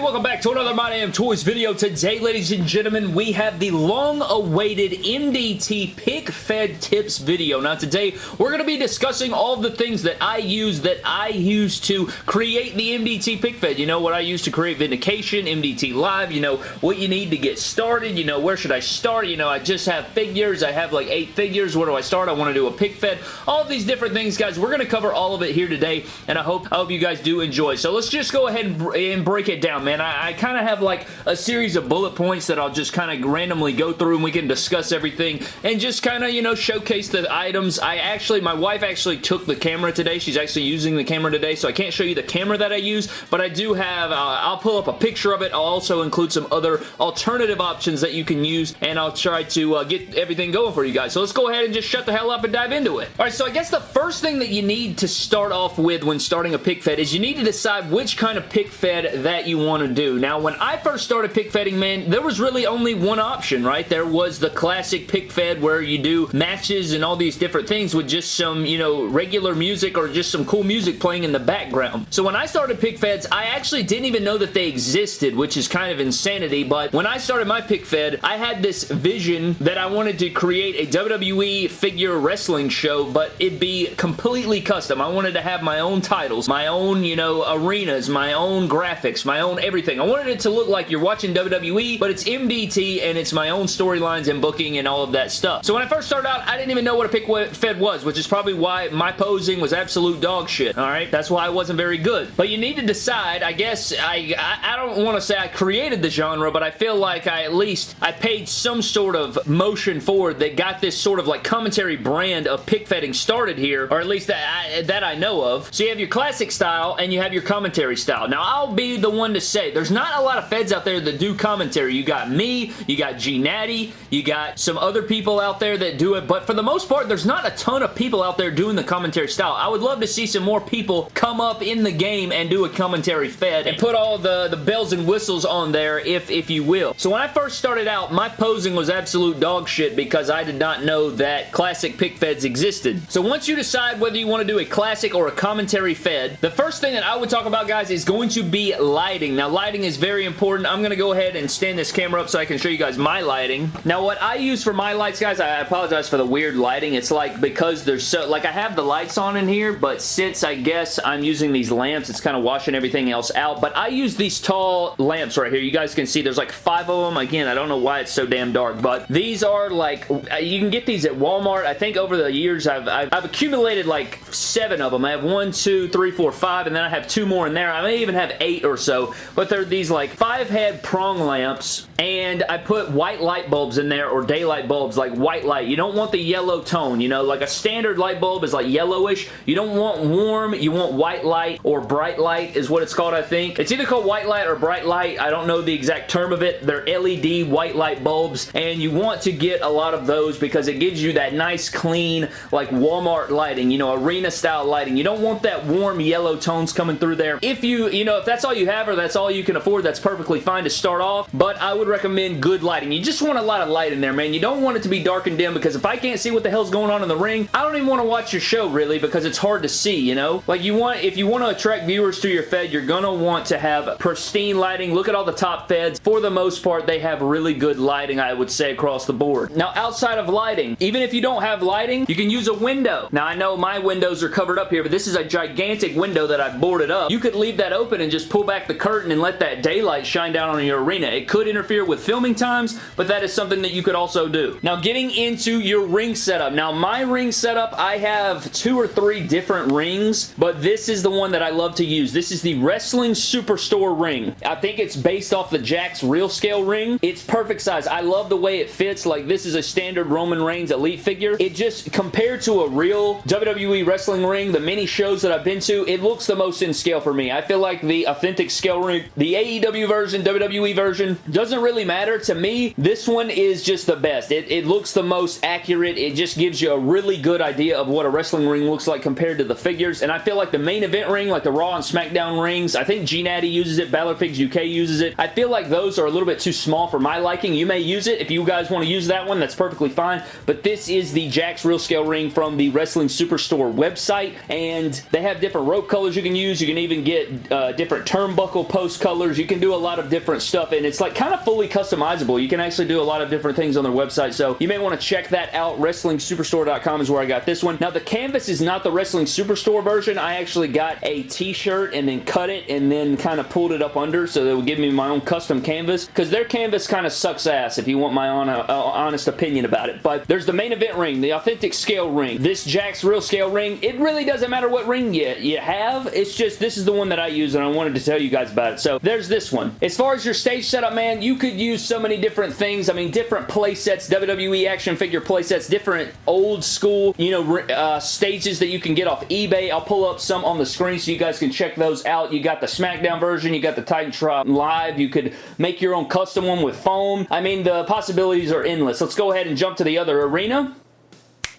everybody, welcome back to another My Damn Toys video. Today, ladies and gentlemen, we have the long-awaited MDT Pic Fed Tips video. Now, today, we're going to be discussing all the things that I use, that I use to create the MDT Pic Fed. You know, what I use to create Vindication, MDT Live, you know, what you need to get started, you know, where should I start? You know, I just have figures. I have like eight figures. Where do I start? I want to do a Pic Fed. All these different things, guys. We're going to cover all of it here today, and I hope, I hope you guys do enjoy. So, let's just go ahead and, and break it down, man. I, I kind of have like a series of bullet points that I'll just kind of randomly go through and we can discuss everything and just kind of, you know, showcase the items. I actually, my wife actually took the camera today. She's actually using the camera today, so I can't show you the camera that I use, but I do have, uh, I'll pull up a picture of it. I'll also include some other alternative options that you can use, and I'll try to uh, get everything going for you guys. So let's go ahead and just shut the hell up and dive into it. All right, so I guess the first thing that you need to start off with when starting a pic fed is you need to decide which kind of pic fed that you want to do. Now, when I first started pic fedding, man, there was really only one option, right? There was the classic pic fed where you do matches and all these different things with just some, you know, regular music or just some cool music playing in the background. So when I started pic feds, I actually didn't even know that they existed, which is kind of insanity, but when I started my pic fed, I had this vision that I wanted to create a WWE figure wrestling show, but it'd be completely custom. I wanted to have my own titles, my own, you know, arenas, my own graphics, my own everything. I wanted it to look like you're watching WWE, but it's MDT and it's my own storylines and booking and all of that stuff. So when I first started out, I didn't even know what a pic fed was, which is probably why my posing was absolute dog shit, alright? That's why I wasn't very good. But you need to decide, I guess, I, I, I don't want to say I created the genre, but I feel like I at least, I paid some sort of motion forward that got this sort of like commentary brand of pic fedding started here, or at least that I, that I know of. So you have your classic style and you have your commentary style. Now, I'll be the one to say, there's not a lot of feds out there that do commentary. You got me, you got G Natty, you got some other people out there that do it, but for the most part, there's not a ton of people out there doing the commentary style. I would love to see some more people come up in the game and do a commentary fed and put all the, the bells and whistles on there, if, if you will. So when I first started out, my posing was absolute dog shit because I did not know that classic pic feds existed. So once you decide whether you want to do a classic or a commentary fed, the first thing that I would talk about, guys, is going to be lighting. Now, lighting is very important. I'm going to go ahead and stand this camera up so I can show you guys my lighting. Now, what I use for my lights, guys, I apologize for the weird lighting. It's like because there's so, like I have the lights on in here, but since I guess I'm using these lamps, it's kind of washing everything else out. But I use these tall lamps right here. You guys can see there's like five of them. Again, I don't know why it's so damn dark, but these are like, you can get these at Walmart. I think over the years, I've, I've, I've accumulated like seven of them. I have one, two, three, four, five, and then I have two more in there. I may even have eight or so, but they're these like five head prong lamps and I put white light bulbs in there or daylight bulbs like white light. You don't want the yellow tone, you know, like a standard light bulb is like yellowish. You don't want warm, you want white light or bright light is what it's called, I think. It's either called white light or bright light. I don't know the exact term of it. They're LED white light bulbs and you want to get a lot of those because it gives you that nice clean like Walmart lighting, you know, arena style lighting. You don't want that warm yellow tones coming through there. If you, you know, if that's all you have or that's all you can afford, that's perfectly fine to start off, but I would recommend good lighting. You just want a lot of light in there, man. You don't want it to be dark and dim because if I can't see what the hell's going on in the ring, I don't even want to watch your show, really, because it's hard to see, you know? Like, you want, if you want to attract viewers to your Fed, you're gonna want to have pristine lighting. Look at all the top Feds. For the most part, they have really good lighting, I would say, across the board. Now, outside of lighting, even if you don't have lighting, you can use a window. Now, I know my windows are covered up here, but this is a gigantic window that I boarded up. You could leave that open and just pull back the curtain and let that daylight shine down on your arena. It could interfere with filming times, but that is something that you could also do. Now, getting into your ring setup. Now, my ring setup, I have two or three different rings, but this is the one that I love to use. This is the Wrestling Superstore ring. I think it's based off the Jakks Real Scale ring. It's perfect size. I love the way it fits. Like, this is a standard Roman Reigns Elite figure. It just, compared to a real WWE wrestling ring, the many shows that I've been to, it looks the most in scale for me. I feel like the authentic scale ring, the AEW version, WWE version, doesn't really matter. To me, this one is just the best. It, it looks the most accurate. It just gives you a really good idea of what a wrestling ring looks like compared to the figures, and I feel like the main event ring, like the Raw and SmackDown rings, I think G-Natty uses it, Balor Figs UK uses it. I feel like those are a little bit too small for my liking. You may use it. If you guys want to use that one, that's perfectly fine, but this is the Jakks Real Scale ring from the Wrestling Superstore website, and they have different rope colors you can use. You can even get uh, different turnbuckle posts colors. You can do a lot of different stuff, and it's like kind of fully customizable. You can actually do a lot of different things on their website, so you may want to check that out. WrestlingSuperstore.com is where I got this one. Now, the canvas is not the Wrestling Superstore version. I actually got a t-shirt and then cut it and then kind of pulled it up under so that would give me my own custom canvas because their canvas kind of sucks ass if you want my uh, honest opinion about it. But there's the main event ring, the authentic scale ring. This Jakks Real Scale ring, it really doesn't matter what ring you, you have. It's just this is the one that I use and I wanted to tell you guys about it. So there's this one. As far as your stage setup, man, you could use so many different things. I mean, different play sets, WWE action figure play sets, different old school, you know, uh, stages that you can get off eBay. I'll pull up some on the screen so you guys can check those out. You got the SmackDown version, you got the Titantron Live. You could make your own custom one with foam. I mean, the possibilities are endless. Let's go ahead and jump to the other arena.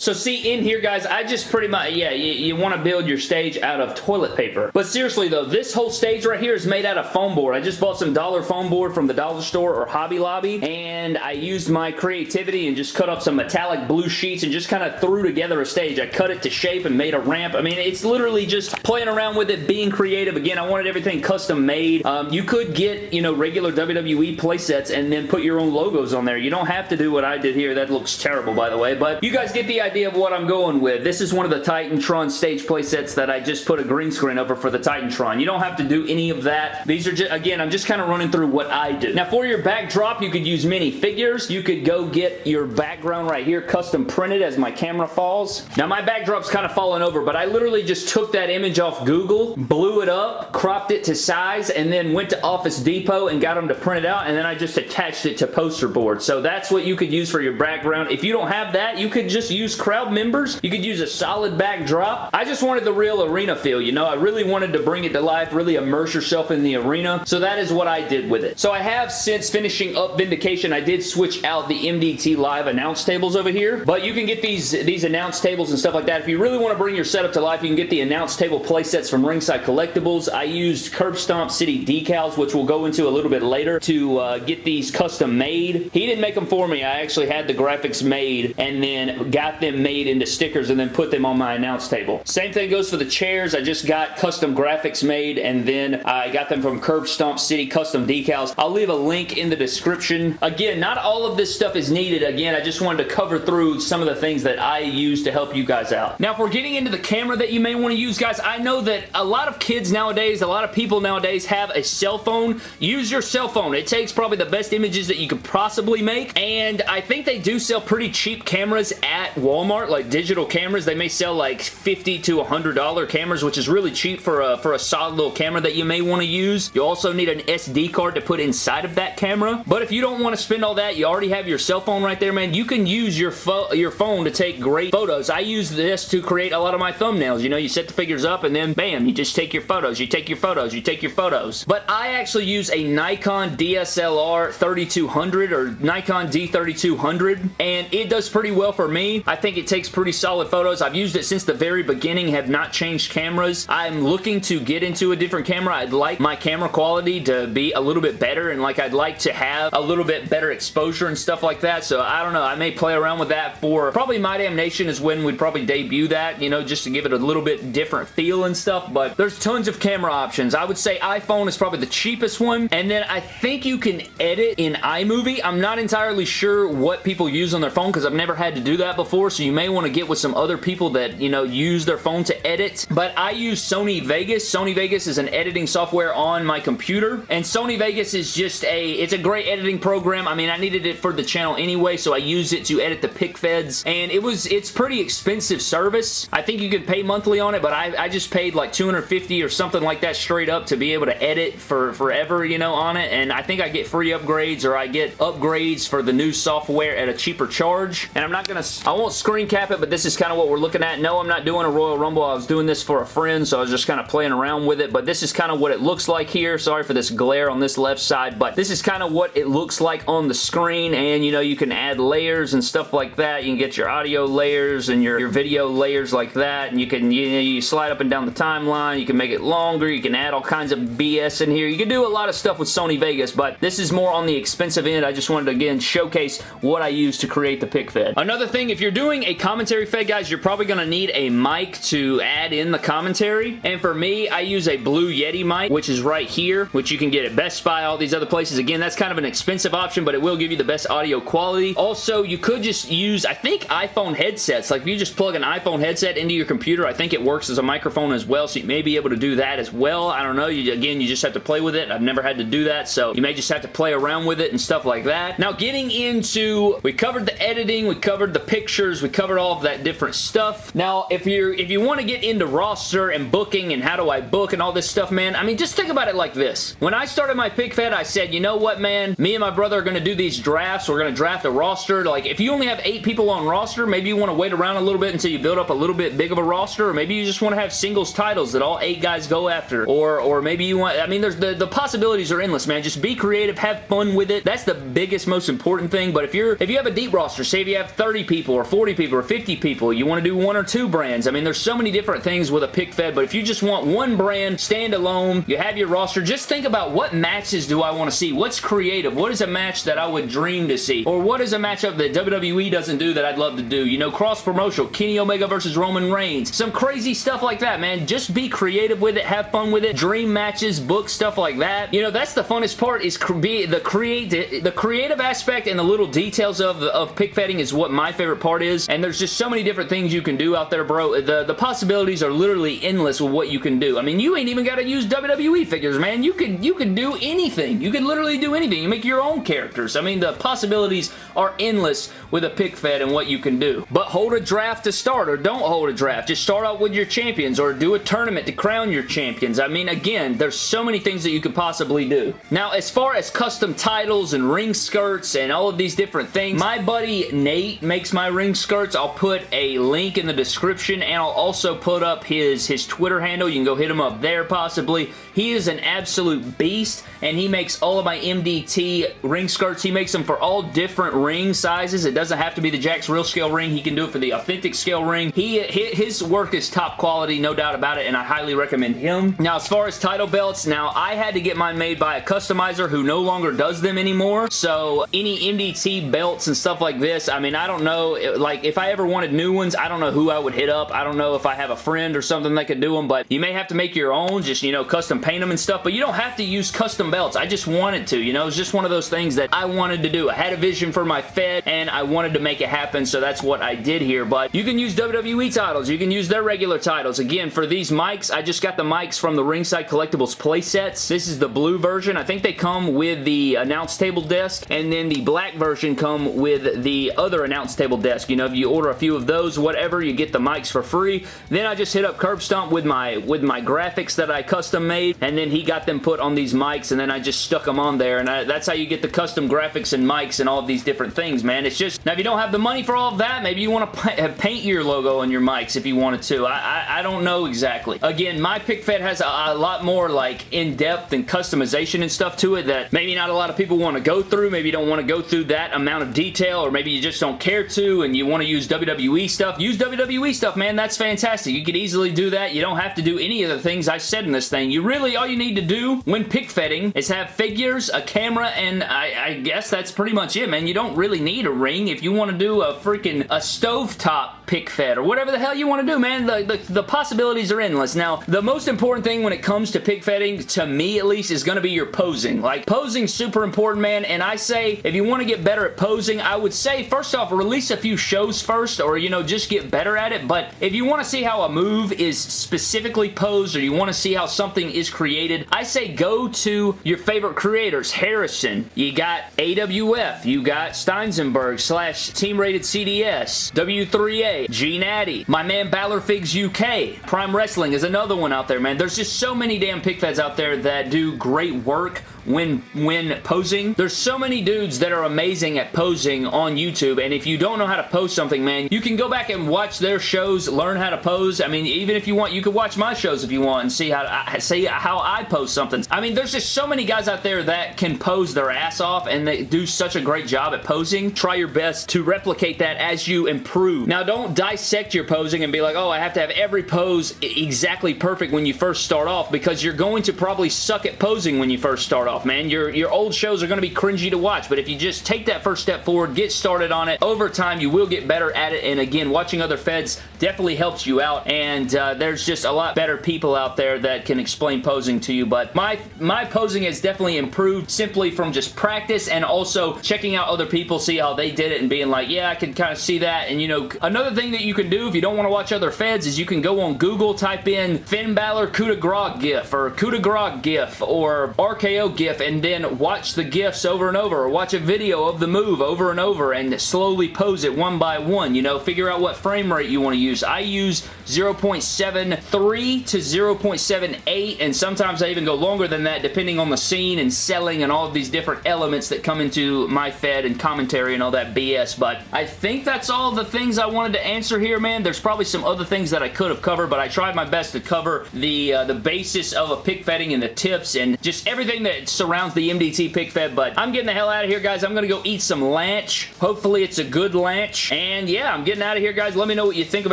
So see, in here, guys, I just pretty much, yeah, you, you want to build your stage out of toilet paper. But seriously, though, this whole stage right here is made out of foam board. I just bought some dollar foam board from the dollar store or Hobby Lobby, and I used my creativity and just cut up some metallic blue sheets and just kind of threw together a stage. I cut it to shape and made a ramp. I mean, it's literally just playing around with it, being creative. Again, I wanted everything custom made. Um, you could get, you know, regular WWE playsets and then put your own logos on there. You don't have to do what I did here. That looks terrible, by the way, but you guys get the idea idea of what I'm going with. This is one of the Titantron stage playsets that I just put a green screen over for the Titantron. You don't have to do any of that. These are just, again, I'm just kind of running through what I do. Now, for your backdrop, you could use mini figures. You could go get your background right here custom printed as my camera falls. Now, my backdrop's kind of falling over, but I literally just took that image off Google, blew it up, cropped it to size, and then went to Office Depot and got them to print it out, and then I just attached it to poster board. So that's what you could use for your background. If you don't have that, you could just use crowd members. You could use a solid backdrop. I just wanted the real arena feel, you know? I really wanted to bring it to life, really immerse yourself in the arena. So that is what I did with it. So I have, since finishing up Vindication, I did switch out the MDT Live announce tables over here. But you can get these, these announce tables and stuff like that. If you really want to bring your setup to life, you can get the announce table play sets from Ringside Collectibles. I used Curb Stomp City decals, which we'll go into a little bit later, to uh, get these custom made. He didn't make them for me. I actually had the graphics made and then got them them made into stickers and then put them on my announce table. Same thing goes for the chairs. I just got custom graphics made and then I got them from Curb Stomp City custom decals. I'll leave a link in the description. Again, not all of this stuff is needed. Again, I just wanted to cover through some of the things that I use to help you guys out. Now, if we're getting into the camera that you may want to use, guys, I know that a lot of kids nowadays, a lot of people nowadays have a cell phone. Use your cell phone. It takes probably the best images that you could possibly make, and I think they do sell pretty cheap cameras at Walmart Walmart, like digital cameras, they may sell like 50 to $100 cameras, which is really cheap for a, for a solid little camera that you may want to use. You also need an SD card to put inside of that camera. But if you don't want to spend all that, you already have your cell phone right there, man. You can use your, your phone to take great photos. I use this to create a lot of my thumbnails. You know, you set the figures up and then bam, you just take your photos. You take your photos. You take your photos. But I actually use a Nikon DSLR 3200 or Nikon D3200 and it does pretty well for me. I think think it takes pretty solid photos. I've used it since the very beginning, have not changed cameras. I'm looking to get into a different camera. I'd like my camera quality to be a little bit better and like I'd like to have a little bit better exposure and stuff like that. So I don't know. I may play around with that for probably My Damn Nation is when we'd probably debut that, you know, just to give it a little bit different feel and stuff. But there's tons of camera options. I would say iPhone is probably the cheapest one. And then I think you can edit in iMovie. I'm not entirely sure what people use on their phone because I've never had to do that before. So you may want to get with some other people that, you know, use their phone to edit. But I use Sony Vegas. Sony Vegas is an editing software on my computer, and Sony Vegas is just a, it's a great editing program. I mean, I needed it for the channel anyway, so I used it to edit the pic feds, and it was, it's pretty expensive service. I think you could pay monthly on it, but I, I just paid like 250 or something like that straight up to be able to edit for forever, you know, on it, and I think I get free upgrades or I get upgrades for the new software at a cheaper charge, and I'm not gonna, I won't screen cap it, but this is kind of what we're looking at. No, I'm not doing a Royal Rumble. I was doing this for a friend, so I was just kind of playing around with it, but this is kind of what it looks like here. Sorry for this glare on this left side, but this is kind of what it looks like on the screen, and you know, you can add layers and stuff like that. You can get your audio layers and your, your video layers like that, and you can, you, know, you slide up and down the timeline. You can make it longer. You can add all kinds of BS in here. You can do a lot of stuff with Sony Vegas, but this is more on the expensive end. I just wanted to, again, showcase what I use to create the pic fed. Another thing, if you're doing doing a commentary fed, guys, you're probably going to need a mic to add in the commentary. And for me, I use a Blue Yeti mic, which is right here, which you can get at Best Buy, all these other places. Again, that's kind of an expensive option, but it will give you the best audio quality. Also, you could just use, I think, iPhone headsets. Like, if you just plug an iPhone headset into your computer, I think it works as a microphone as well, so you may be able to do that as well. I don't know. You, again, you just have to play with it. I've never had to do that, so you may just have to play around with it and stuff like that. Now, getting into, we covered the editing, we covered the pictures, we covered all of that different stuff. Now, if you're if you want to get into roster and booking and how do I book and all this stuff, man, I mean, just think about it like this. When I started my pic fed, I said, you know what, man? Me and my brother are going to do these drafts. We're going to draft a roster. Like, if you only have eight people on roster, maybe you want to wait around a little bit until you build up a little bit big of a roster, or maybe you just want to have singles titles that all eight guys go after, or or maybe you want, I mean, there's the, the possibilities are endless, man. Just be creative, have fun with it. That's the biggest, most important thing, but if you're, if you have a deep roster, say if you have 30 people, or 40 people, or 50 people, you want to do one or two brands. I mean, there's so many different things with a pic fed, but if you just want one brand, standalone, you have your roster, just think about what matches do I want to see? What's creative? What is a match that I would dream to see? Or what is a matchup that WWE doesn't do that I'd love to do? You know, cross-promotional, Kenny Omega versus Roman Reigns. Some crazy stuff like that, man. Just be creative with it, have fun with it, dream matches, book stuff like that. You know, that's the funnest part is be the create the creative aspect and the little details of, of pic fedding is what my favorite part is. And there's just so many different things you can do out there, bro. The, the possibilities are literally endless with what you can do. I mean, you ain't even got to use WWE figures, man. You could, you could do anything. You could literally do anything. You make your own characters. I mean, the possibilities are endless with a pic fed and what you can do. But hold a draft to start or don't hold a draft. Just start out with your champions or do a tournament to crown your champions. I mean, again, there's so many things that you could possibly do. Now, as far as custom titles and ring skirts and all of these different things, my buddy Nate makes my ring skirts. I'll put a link in the description and I'll also put up his, his Twitter handle. You can go hit him up there possibly. He is an absolute beast and he makes all of my MDT ring skirts. He makes them for all different ring sizes. It doesn't have to be the Jakks Real Scale ring. He can do it for the authentic scale ring. He His work is top quality, no doubt about it, and I highly recommend him. Now, as far as title belts, now I had to get mine made by a customizer who no longer does them anymore, so any MDT belts and stuff like this, I mean, I don't know, like, if I ever wanted new ones, I don't know who I would hit up. I don't know if I have a friend or something that could do them, but you may have to make your own, just, you know, custom paint them and stuff, but you don't have to use custom belts. I just wanted to, you know, it's just one of those things that I wanted to do. I had a vision for my Fed, and I wanted to make it happen, so that's what I did here, but you can use WWE titles. You can use their regular titles. Again, for these mics, I just got the mics from the Ringside Collectibles playsets. This is the blue version. I think they come with the announce table desk, and then the black version come with the other announce table desk. You know, if you order a few of those, whatever, you get the mics for free. Then I just hit up Curb Stomp with my, with my graphics that I custom made, and then he got them put on these mics, and then I just stuck them on there, and I, that's how you get the custom graphics and mics and all these different things, man. It's just, now if you don't have the money for all of that, maybe you want to paint your logo on your mics if you wanted to. I, I, I don't know exactly. Again, my PicFed has a, a lot more like in-depth and customization and stuff to it that maybe not a lot of people want to go through. Maybe you don't want to go through that amount of detail or maybe you just don't care to and you want to use WWE stuff. Use WWE stuff, man. That's fantastic. You could easily do that. You don't have to do any of the things I said in this thing. You really, all you need to do when pic fedding is have figures, a camera, and I, I guess that's pretty much it, man. You don't really need a ring. If you want to do a freaking a stovetop pic fed or whatever the hell you want to do, man. The, the, the, possibilities are endless. Now, the most important thing when it comes to pic fedding, to me at least, is going to be your posing. Like, posing's super important, man, and I say, if you want to get better at posing, I would say, first off, release a few shows first, or, you know, just get better at it, but if you want to see how a move is specifically posed, or you want to see how something is created, I say go to your favorite creators. Harrison, you got AWF, you got Steinsenberg slash Team Rated CDS, W3A, G Natty, my man Balor Figs UK, Prime Wrestling is another one out there, man. There's just so many damn pic feds out there that do great work when when posing. There's so many dudes that are amazing at posing on YouTube, and if you don't know how to pose something, man, you can go back and watch their shows, learn how to pose. I mean, even if you want, you could watch my shows if you want and see how to, see how I pose something. I mean, there's just so many guys out there that can pose their ass off, and they do such a great job at posing. Try your best to replicate that as you improve. Now, don't dissect your posing and be like, oh, I have to have every pose exactly perfect when you first start off, because you're going to probably suck at posing when you first start off, man. Your, your old shows are going to be cringy to watch, but if you just take that first step forward, get started on it, over time you will get better at it, and again, watching other feds definitely helps you out, and uh, there's just a lot better people out there that can explain posing to you, but my, my posing has definitely improved simply from just practice and also checking out other people, see how they did it, and being like, yeah, I can kind of see that, and you know, another thing that you can do if you don't want to watch other feds is you can go on Google, type in Finn Balor coup de grace gif, or coup de grace gif, or RKO gif, and then watch the gifs over and over, or watch a video of the move over and over, and slowly pose it one by one, you know, figure out what frame rate you want to use. I use 0.73 to 0.78, and sometimes I even go longer than that depending on the scene and selling and all of these different elements that come into my Fed and commentary and all that BS, but I think that's all the things I wanted to answer here, man. There's probably some other things that I could have covered, but I tried my best to cover the, uh, the basis of a pic fedding and the tips and just everything that surrounds the MDT pic fed, but I'm getting the hell out of here, guys. I'm going to go eat some lunch. Hopefully it's a good lunch, and yeah, I'm getting out of here, guys. Let me know what you think of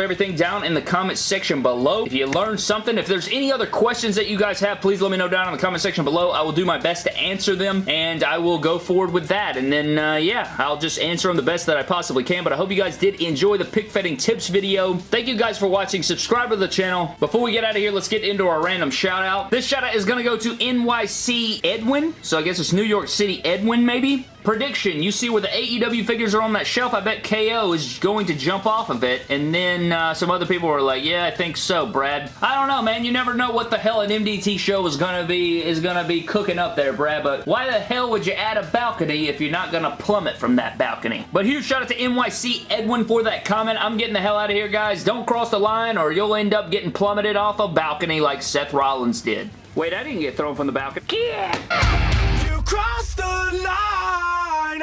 everything down in the comments section below. If you learned something, if there's any other questions that you guys have, please let me know down in the comment section below. I will do my best to answer them, and I will go forward with that, and then, uh, yeah, I'll just answer them the best that I possibly can, but I hope you guys did enjoy the pic fedding tips video. Thank you guys for watching. Subscribe to the channel. Before we get out of here, let's get into our random shout out. This shout out is going to go to NYC Edwin, so I guess it's New York City Edwin, maybe? Prediction, you see where the AEW figures are on that shelf, I bet KO is going to jump off of it, and then uh, some other people were like, yeah, I think so, Brad. I don't know, man. You never know what the hell an MDT show is gonna be is gonna be cooking up there, Brad, but why the hell would you add a balcony if you're not gonna plummet from that balcony? But huge shout out to NYC Edwin for that comment. I'm getting the hell out of here, guys. Don't cross the line or you'll end up getting plummeted off a balcony like Seth Rollins did. Wait, I didn't get thrown from the balcony. Yeah! You crossed the line,